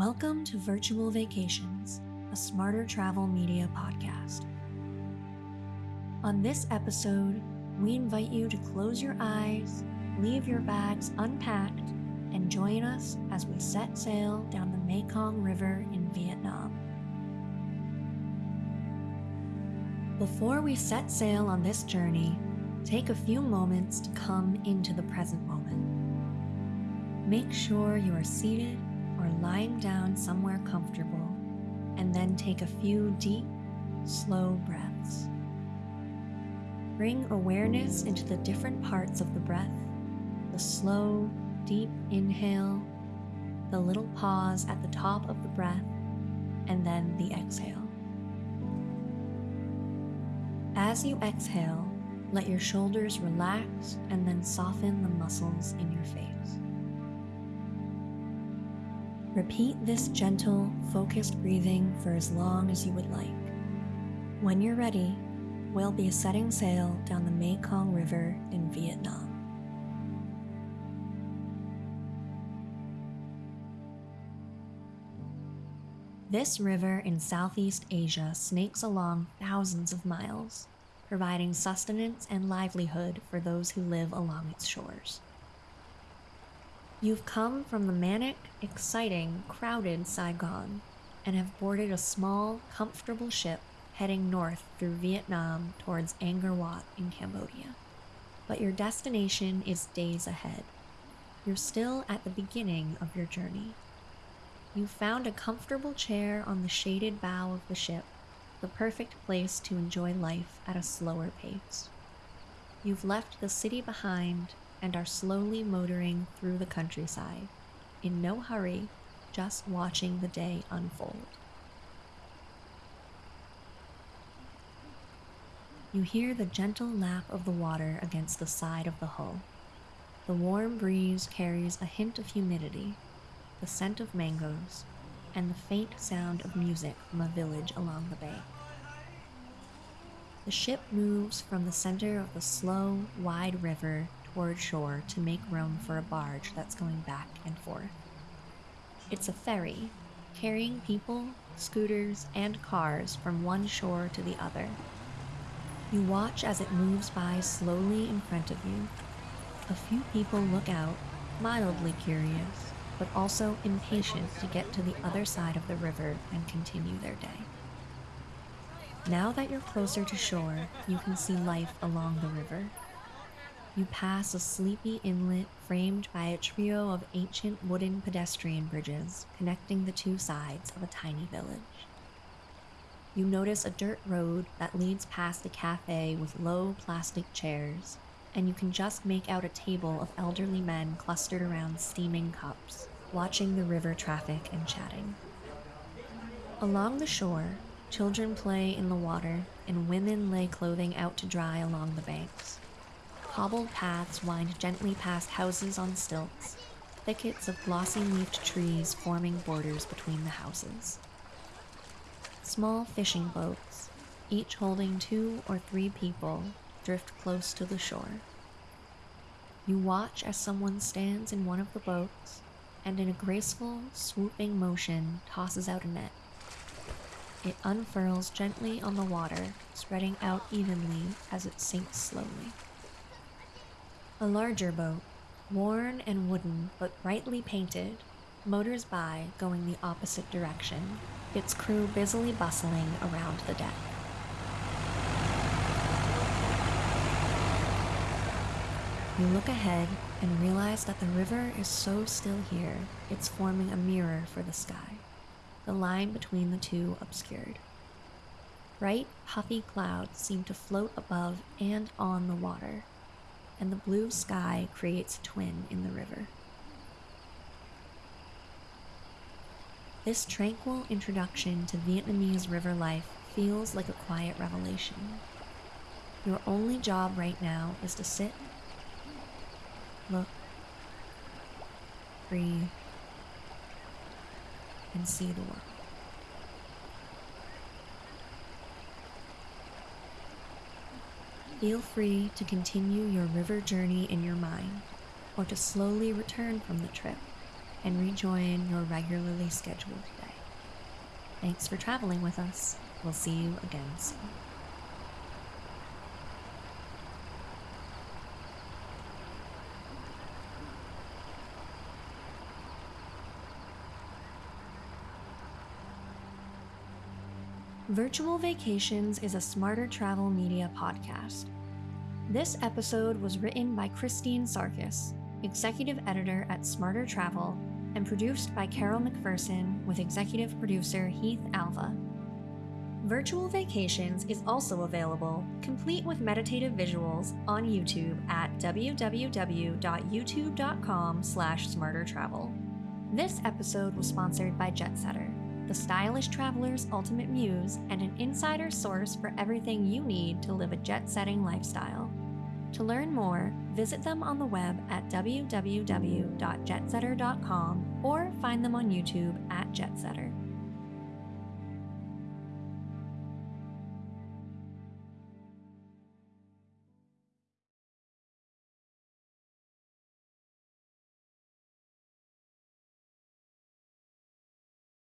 Welcome to Virtual Vacations, a smarter travel media podcast. On this episode, we invite you to close your eyes, leave your bags unpacked, and join us as we set sail down the Mekong River in Vietnam. Before we set sail on this journey, take a few moments to come into the present moment. Make sure you are seated lying down somewhere comfortable, and then take a few deep, slow breaths. Bring awareness into the different parts of the breath the slow, deep inhale, the little pause at the top of the breath, and then the exhale. As you exhale, let your shoulders relax and then soften the muscles in your face. Repeat this gentle, focused breathing for as long as you would like. When you're ready, we'll be setting sail down the Mekong River in Vietnam. This river in Southeast Asia snakes along thousands of miles, providing sustenance and livelihood for those who live along its shores. You've come from the manic, exciting, crowded Saigon and have boarded a small, comfortable ship heading north through Vietnam towards Angkor Wat in Cambodia. But your destination is days ahead. You're still at the beginning of your journey. You've found a comfortable chair on the shaded bow of the ship, the perfect place to enjoy life at a slower pace. You've left the city behind and are slowly motoring through the countryside, in no hurry, just watching the day unfold. You hear the gentle lap of the water against the side of the hull. The warm breeze carries a hint of humidity, the scent of mangoes, and the faint sound of music from a village along the bay. The ship moves from the center of the slow, wide river toward shore to make room for a barge that's going back and forth. It's a ferry, carrying people, scooters, and cars from one shore to the other. You watch as it moves by slowly in front of you. A few people look out, mildly curious, but also impatient to get to the other side of the river and continue their day. Now that you're closer to shore, you can see life along the river. You pass a sleepy inlet framed by a trio of ancient wooden pedestrian bridges connecting the two sides of a tiny village. You notice a dirt road that leads past a cafe with low plastic chairs, and you can just make out a table of elderly men clustered around steaming cups watching the river traffic and chatting. Along the shore, children play in the water and women lay clothing out to dry along the banks. Cobbled paths wind gently past houses on stilts, thickets of glossy leafed trees forming borders between the houses. Small fishing boats, each holding two or three people, drift close to the shore. You watch as someone stands in one of the boats and in a graceful, swooping motion tosses out a net. It unfurls gently on the water, spreading out evenly as it sinks slowly. A larger boat, worn and wooden but brightly painted, motors by going the opposite direction, its crew busily bustling around the deck. You look ahead and realize that the river is so still here, it's forming a mirror for the sky, the line between the two obscured. Bright, puffy clouds seem to float above and on the water, and the blue sky creates a twin in the river. This tranquil introduction to Vietnamese river life feels like a quiet revelation. Your only job right now is to sit look, breathe, and see the world. Feel free to continue your river journey in your mind or to slowly return from the trip, and rejoin your regularly scheduled day. Thanks for traveling with us. We'll see you again soon. Virtual Vacations is a smarter travel media podcast. This episode was written by Christine Sarkis, executive editor at Smarter Travel, and produced by Carol McPherson with executive producer Heath Alva. Virtual Vacations is also available, complete with meditative visuals, on YouTube at www.youtube.com slash smartertravel. This episode was sponsored by Jetsetter the stylish traveler's ultimate muse, and an insider source for everything you need to live a jet setting lifestyle. To learn more, visit them on the web at www.jetsetter.com or find them on YouTube at Jetsetter.